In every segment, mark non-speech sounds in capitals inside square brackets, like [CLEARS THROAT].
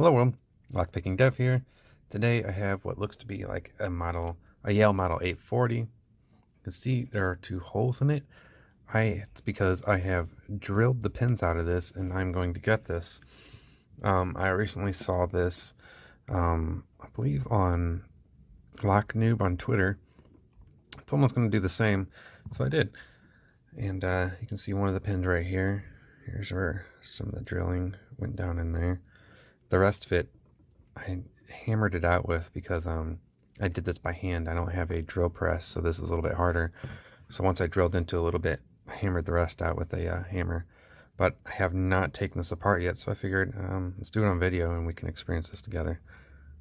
Hello world, Lockpicking Dev here. Today I have what looks to be like a model, a Yale Model 840. You can see there are two holes in it. I It's because I have drilled the pins out of this and I'm going to get this. Um, I recently saw this, um, I believe on LockNoob on Twitter. It's was going to do the same, so I did. And uh, you can see one of the pins right here. Here's where some of the drilling went down in there. The rest of it, I hammered it out with because um, I did this by hand. I don't have a drill press, so this is a little bit harder. So once I drilled into a little bit, I hammered the rest out with a uh, hammer. But I have not taken this apart yet, so I figured um, let's do it on video and we can experience this together.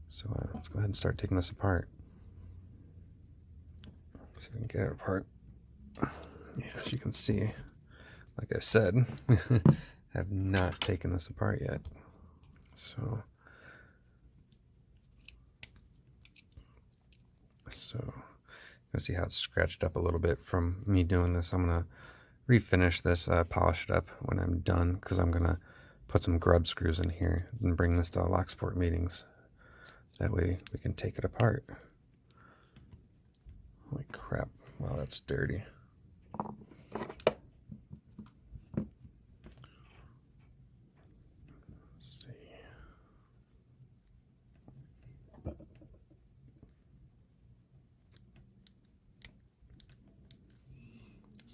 So uh, let's go ahead and start taking this apart. See if we can get it apart. Yeah, as you can see, like I said, [LAUGHS] I have not taken this apart yet. So, so you can see how it's scratched up a little bit from me doing this. I'm gonna refinish this, uh, polish it up when I'm done, because I'm gonna put some grub screws in here and bring this to Locksport meetings. That way we can take it apart. Holy crap! Wow, that's dirty.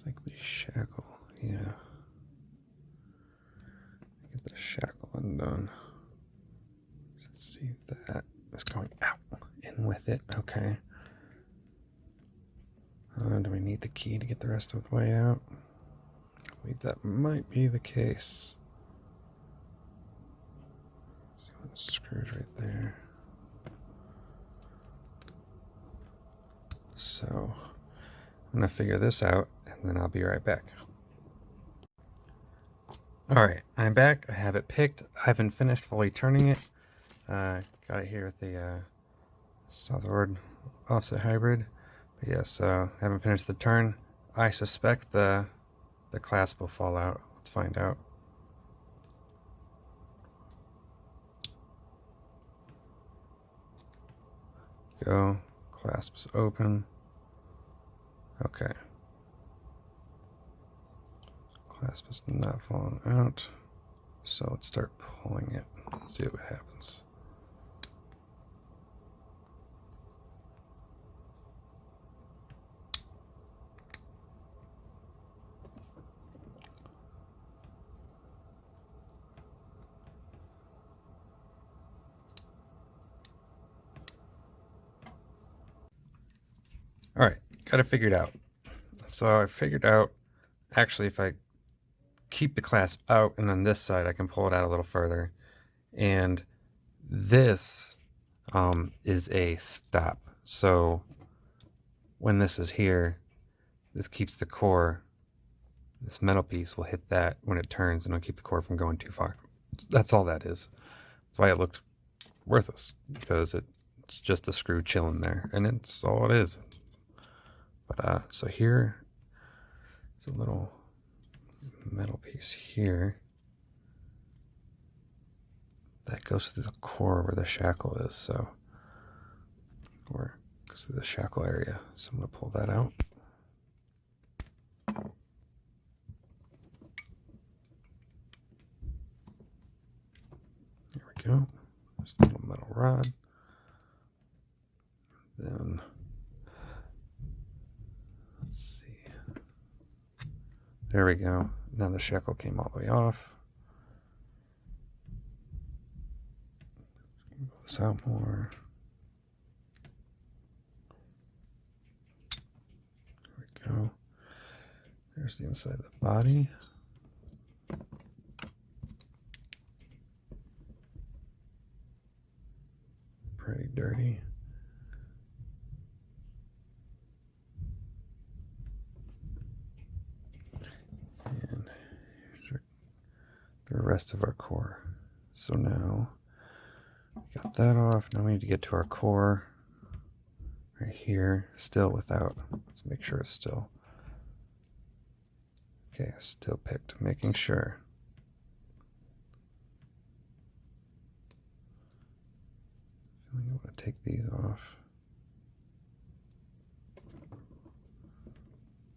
like the shackle, yeah. Get the shackle undone. See that is going out in with it. Okay. Uh, do we need the rest of the way out? I believe that might be the case. See screws right there. So I'm to figure this out and then I'll be right back. Alright, I'm back. I have it picked. I haven't finished fully turning it. Uh, got it here with the uh, SouthOrd offset hybrid. But yes, I haven't finished the turn. I suspect the, the clasp will fall out. Let's find out. Go. Clasp is open. Okay. Clasp is not falling out. So let's start pulling it. Let's See what happens. All right got it figured out. So I figured out, actually, if I keep the clasp out and on this side, I can pull it out a little further. And this um, is a stop. So when this is here, this keeps the core, this metal piece will hit that when it turns and it'll keep the core from going too far. That's all that is. That's why it looked worthless because it's just a screw chilling there and it's all it is. But uh, so here is a little metal piece here that goes through the core where the shackle is. So, or goes through the shackle area. So I'm going to pull that out. There we go. Just a little metal rod. Then There we go. Now the shackle came all the way off. This out more. There we go. There's the inside of the body. Pretty dirty. The rest of our core. So now got that off. Now we need to get to our core right here, still without. Let's make sure it's still. Okay, still picked, making sure. I'm going to take these off.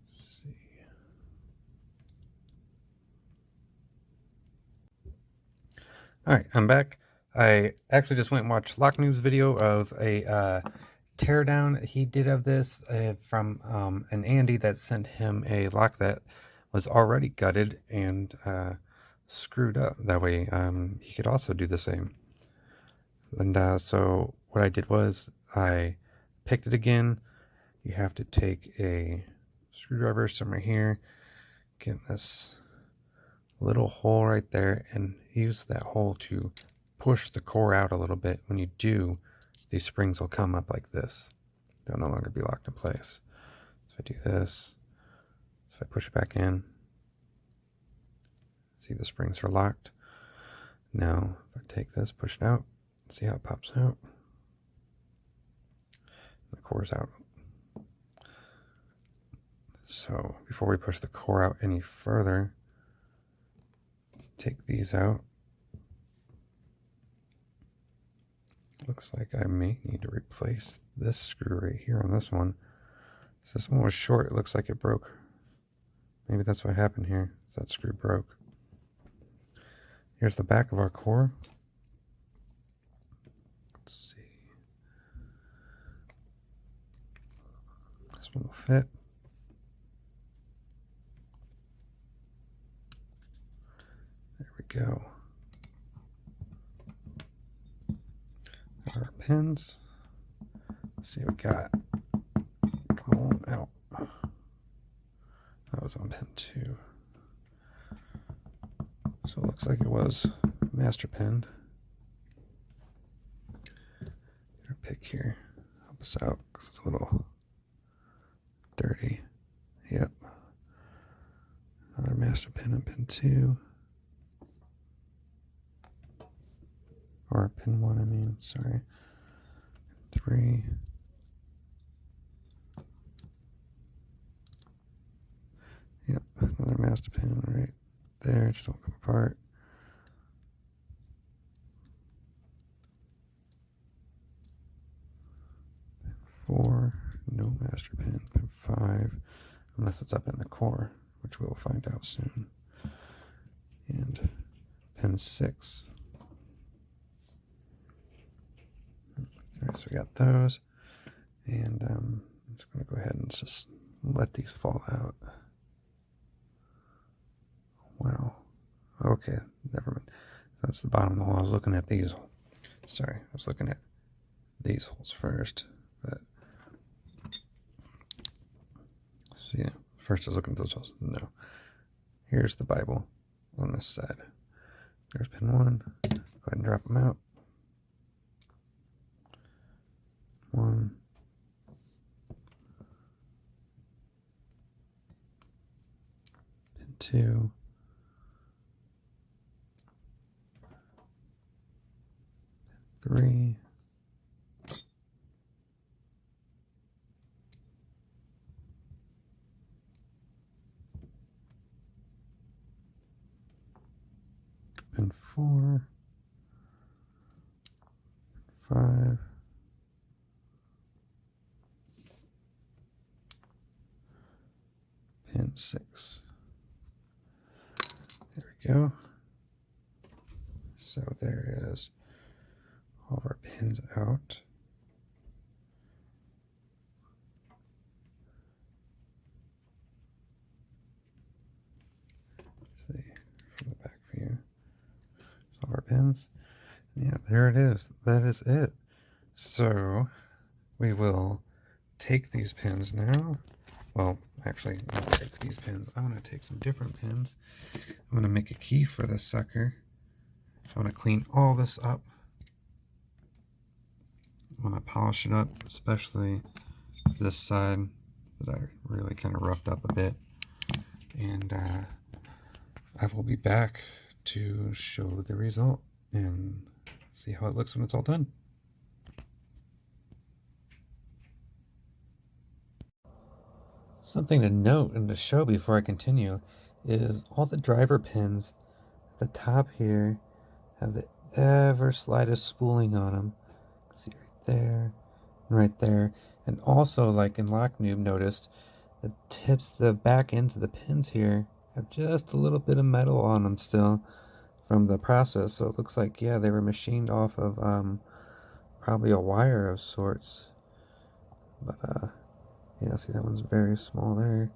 Let's see. All right, I'm back. I actually just went and watched LockNoob's video of a uh, teardown he did of this uh, from um, an Andy that sent him a lock that was already gutted and uh, screwed up. That way um, he could also do the same. And uh, so what I did was I picked it again. You have to take a screwdriver somewhere here, get this little hole right there and use that hole to push the core out a little bit. When you do, these springs will come up like this. They'll no longer be locked in place. So I do this, if I push it back in, see the springs are locked. Now, if I take this, push it out, see how it pops out. The core's out. So before we push the core out any further, take these out. Looks like I may need to replace this screw right here on this one. So this one was short, it looks like it broke. Maybe that's what happened here, that screw broke. Here's the back of our core. Let's see. This one will fit. There we go. Our pins. Let's see what we got. Come on out. That was on pin two. So it looks like it was master pinned. Our pick here. Help us out because it's a little dirty. Yep. Another master pin and pin two. Or pin one, I mean, sorry. Three. Yep, another master pin right there, just don't come apart. Four, no master pin. Pin five, unless it's up in the core, which we'll find out soon. And pin six. Right, so we got those. And um, I'm just going to go ahead and just let these fall out. Wow. Okay, never mind. That's the bottom of the hole. I was looking at these. Sorry, I was looking at these holes first. But so yeah, first I was looking at those holes. No. Here's the Bible on this side. There's pin one. Go ahead and drop them out. One. Pin two. three. Pin four, five, pin six. There we go. So there is all of our pins out. See from the back view. All our pins. Yeah, there it is. That is it. So we will take these pins now. Well, actually, not take these pins. I'm going to take some different pins. I'm going to make a key for this sucker. I want to clean all this up when I polish it up, especially this side that I really kind of roughed up a bit. And uh, I will be back to show the result and see how it looks when it's all done. Something to note and to show before I continue is all the driver pins at the top here have the ever slightest spooling on them. There, and right there. And also, like in LockNoob, noticed the tips, the back ends of the pins here have just a little bit of metal on them still from the process. So it looks like, yeah, they were machined off of um, probably a wire of sorts. But, uh, yeah, see that one's very small there.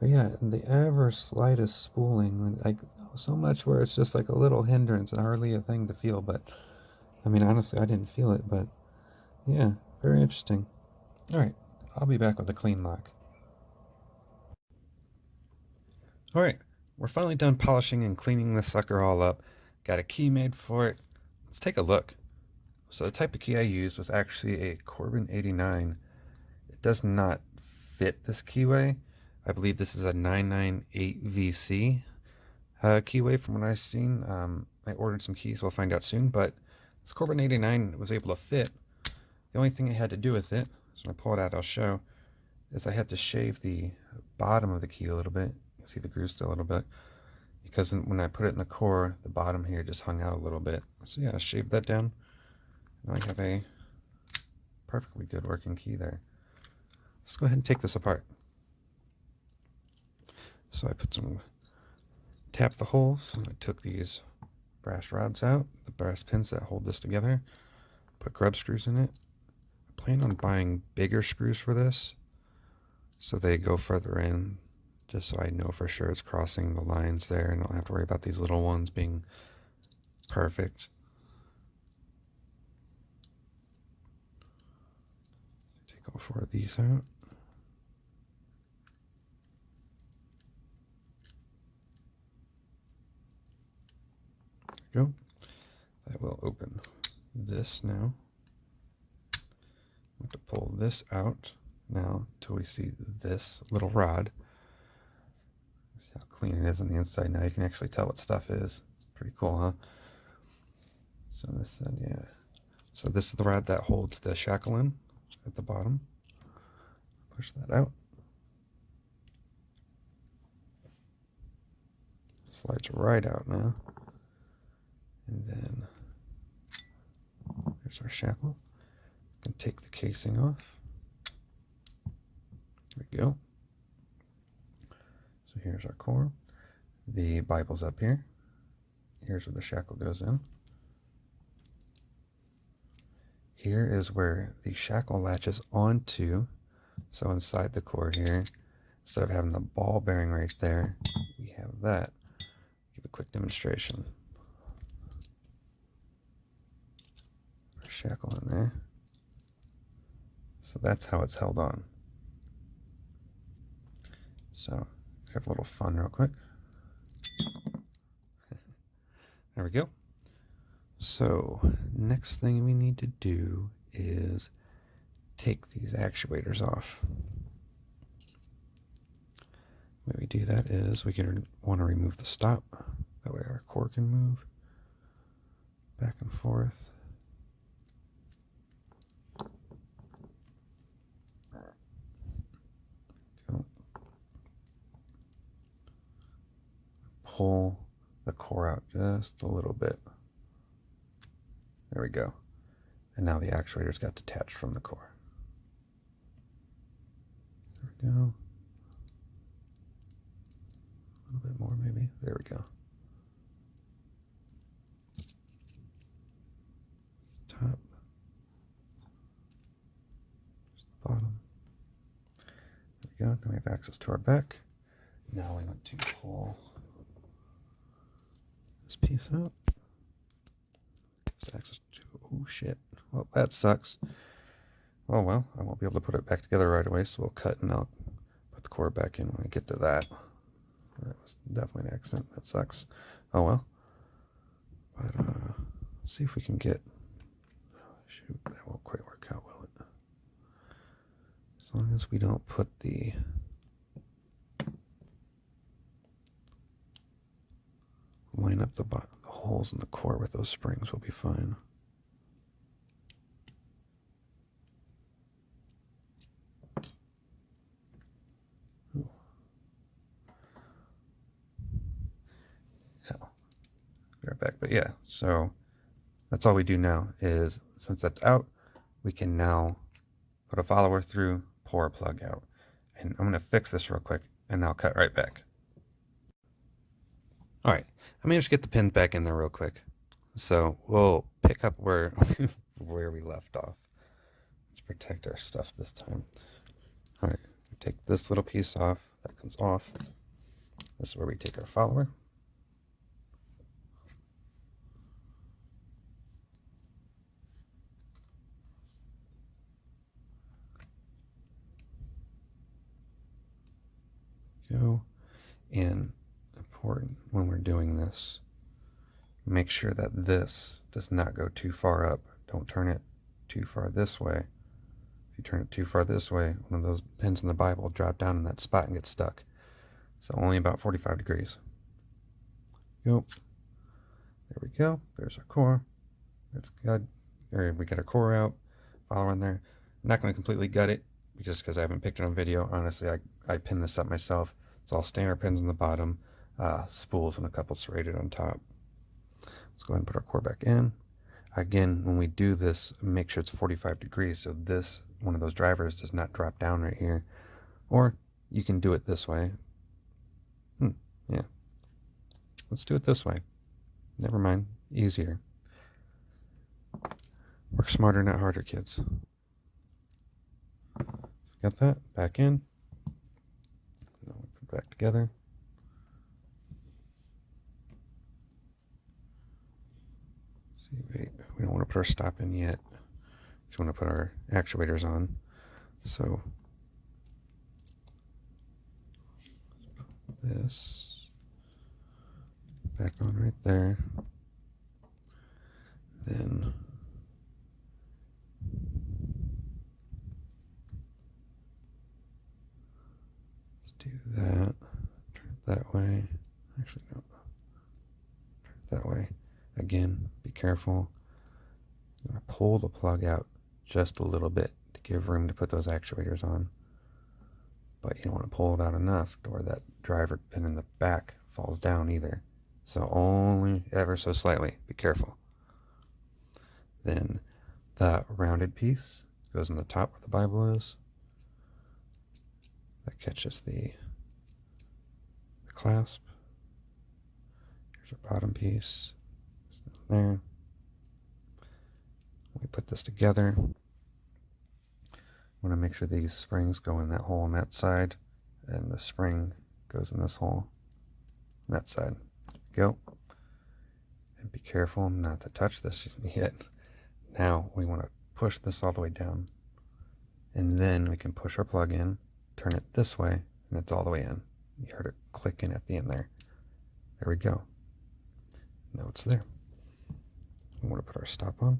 But yeah, the ever slightest spooling, like so much where it's just like a little hindrance and hardly a thing to feel. But I mean, honestly, I didn't feel it, but yeah, very interesting. All right, I'll be back with a clean lock. All right, we're finally done polishing and cleaning this sucker all up. Got a key made for it. Let's take a look. So the type of key I used was actually a Corbin 89. It does not fit this keyway. I believe this is a 998VC uh, keyway from what I've seen. Um, I ordered some keys, we'll find out soon, but this Corbin 89 was able to fit. The only thing I had to do with it, so when I pull it out I'll show, is I had to shave the bottom of the key a little bit. You see the groove still a little bit. Because when I put it in the core, the bottom here just hung out a little bit. So yeah, I shaved that down. Now I have a perfectly good working key there. Let's go ahead and take this apart. So I put some, tap the holes. I took these brass rods out, the brass pins that hold this together. Put grub screws in it. Plan on buying bigger screws for this so they go further in just so I know for sure it's crossing the lines there and don't have to worry about these little ones being perfect. Take all four of these out. There we go. That will open this now. To pull this out now until we see this little rod. See how clean it is on the inside. Now you can actually tell what stuff is. It's pretty cool, huh? So this said, yeah. So this is the rod that holds the shackle in at the bottom. Push that out. Slides right out now. And then there's our shackle. Can take the casing off. There we go. So here's our core. The Bible's up here. Here's where the shackle goes in. Here is where the shackle latches onto. So inside the core here, instead of having the ball bearing right there, we have that. Give a quick demonstration. shackle in there. So that's how it's held on. So have a little fun real quick. [LAUGHS] there we go. So next thing we need to do is take these actuators off. The way we do that is we can want to remove the stop. That way our core can move back and forth. Pull the core out just a little bit. There we go. And now the actuators got detached from the core. There we go. A little bit more maybe. There we go. Top. bottom. There we go. Now we have access to our back. Now we want to pull this piece out. access to, oh shit. Well, that sucks. Oh well, I won't be able to put it back together right away, so we'll cut and I'll put the core back in when we get to that. That was definitely an accident. That sucks. Oh well. But uh, let's see if we can get. Oh, shoot, that won't quite work out, will it? As long as we don't put the line up the, the holes in the core with those springs will be fine. Hell. Back. But yeah, so that's all we do now is since that's out, we can now put a follower through, pour a plug out. And I'm going to fix this real quick and I'll cut right back. All right, let me just get the pins back in there real quick. So we'll pick up where [LAUGHS] where we left off. Let's protect our stuff this time. All right, take this little piece off. That comes off. This is where we take our follower. Go. And important when we're doing this, make sure that this does not go too far up. Don't turn it too far this way. If you turn it too far this way, one of those pins in the Bible will drop down in that spot and get stuck. So only about 45 degrees. Go. There we go. There's our core. That's good. There we get our core out. Follow in there. I'm not going to completely gut it just because I haven't picked it on video. Honestly, I, I pinned this up myself. It's all standard pins on the bottom, uh, spools and a couple serrated on top. Let's go ahead and put our core back in. Again, when we do this, make sure it's 45 degrees so this, one of those drivers does not drop down right here. Or you can do it this way. Hmm, yeah. Let's do it this way. Never mind. Easier. Work smarter, not harder, kids. Got that? Back in. Put back together. See, wait, we don't want to put our stop in yet. Just want to put our actuators on. So this back on right there. Then let's do that. Turn it that way. Actually, no. Turn it that way. Again, be careful. I'm going to pull the plug out just a little bit to give room to put those actuators on. But you don't want to pull it out enough where that driver pin in the back falls down either. So only ever so slightly. Be careful. Then the rounded piece goes on the top where the Bible is. That catches the, the clasp. Here's our bottom piece there. We put this together. I want to make sure these springs go in that hole on that side, and the spring goes in this hole on that side. Go. And be careful not to touch this [LAUGHS] yet. Now we want to push this all the way down. And then we can push our plug in, turn it this way, and it's all the way in. You heard it clicking at the end there. There we go. Now it's there. We want to put our stop on.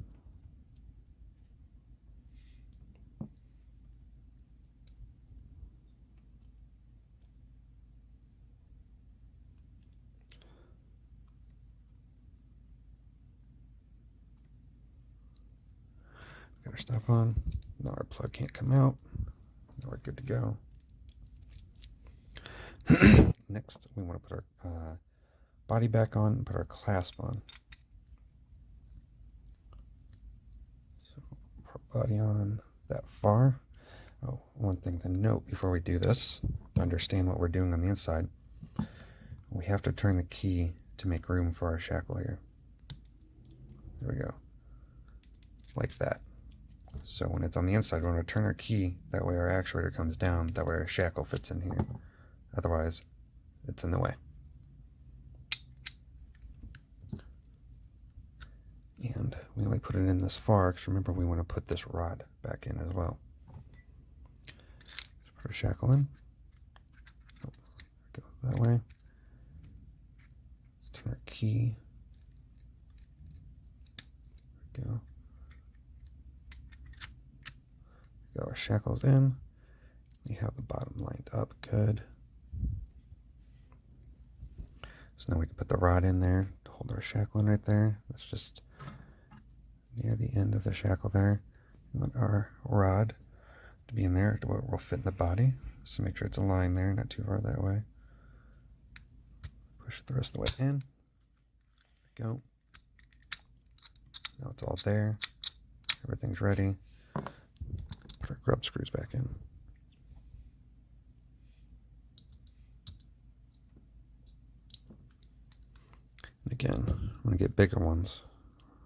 Got our stop on. Now our plug can't come out. Now we're good to go. [CLEARS THROAT] Next, we want to put our uh, body back on and put our clasp on. Body on that far. Oh, one thing to note before we do this, understand what we're doing on the inside, we have to turn the key to make room for our shackle here. There we go. Like that. So when it's on the inside, we're going to turn our key, that way our actuator comes down, that way our shackle fits in here. Otherwise, it's in the way. And we only put it in this far because remember we want to put this rod back in as well. Let's put our shackle in. Oh, go that way. Let's turn our key. There we go. Got our shackles in. We have the bottom lined up good. So now we can put the rod in there our shackle right there. Let's just near the end of the shackle there. We want our rod to be in there to where it will fit in the body. So make sure it's aligned there, not too far that way. Push the rest of the way in. Go. Now it's all there. Everything's ready. Put our grub screws back in. Again, I'm going to get bigger ones,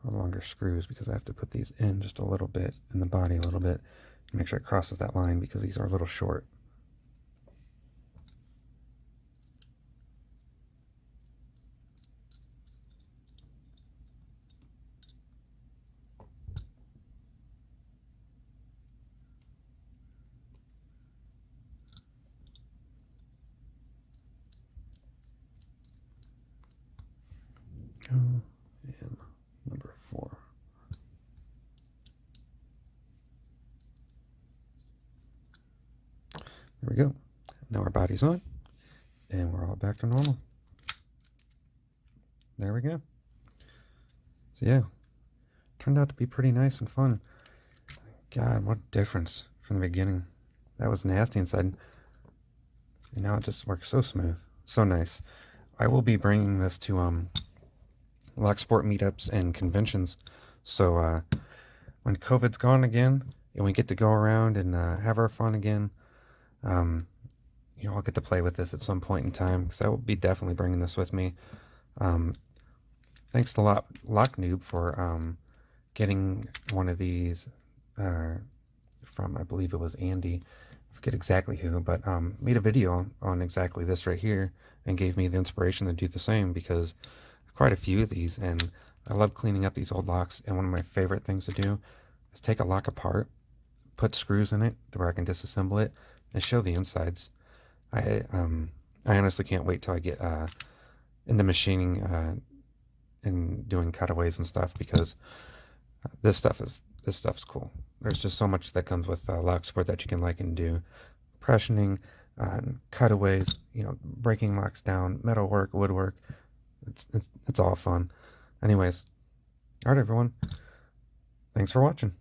longer screws, because I have to put these in just a little bit, in the body a little bit, make sure it crosses that line, because these are a little short. and number four. There we go. On, and we're all back to normal. There we go. So yeah, turned out to be pretty nice and fun. God, what difference from the beginning. That was nasty inside. And now it just works so smooth. So nice. I will be bringing this to um Locksport meetups and conventions. So uh, when COVID's gone again and we get to go around and uh, have our fun again, um, you know, I'll get to play with this at some point in time because I will be definitely bringing this with me. Um, thanks to Lock, Lock Noob for um, getting one of these uh, from, I believe it was Andy. I forget exactly who, but um, made a video on exactly this right here and gave me the inspiration to do the same because quite a few of these and I love cleaning up these old locks and one of my favorite things to do is take a lock apart put screws in it to where I can disassemble it and show the insides I um I honestly can't wait till I get uh into machining uh and doing cutaways and stuff because this stuff is this stuff's cool there's just so much that comes with uh, lock sport that you can like and do pressioning uh, cutaways you know breaking locks down metal work woodwork it's, it's, it's all fun. Anyways, all right, everyone. Thanks for watching.